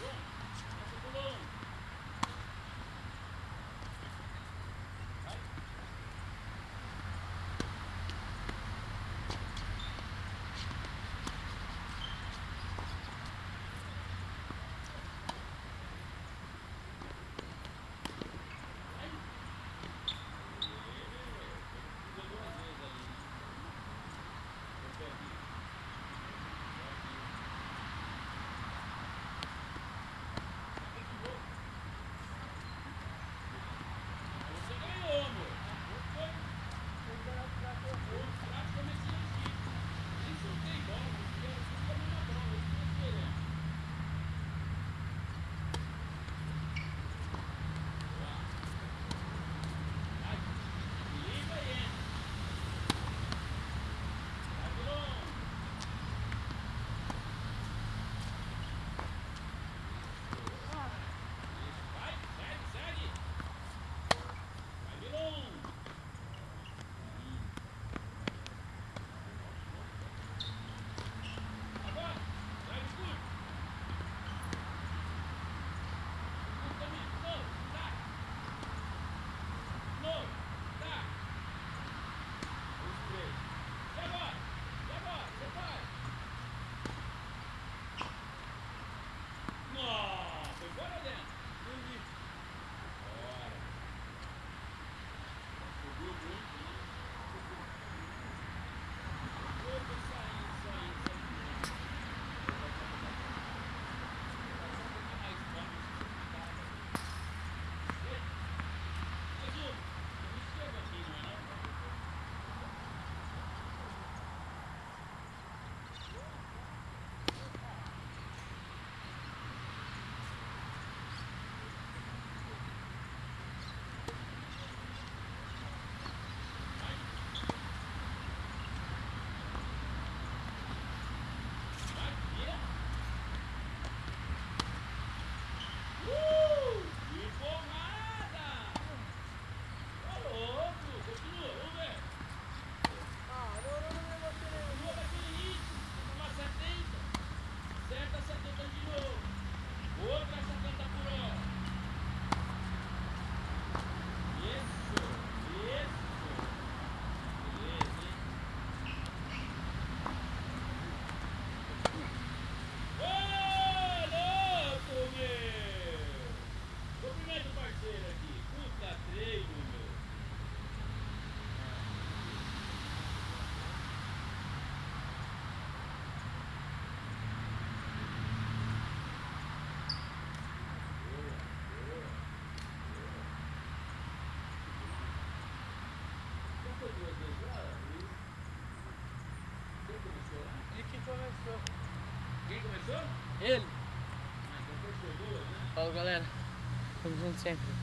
Yeah. Começou. Quem começou? Ele. Ah, então fechou duas, né? Falou, galera. Tamo junto sempre.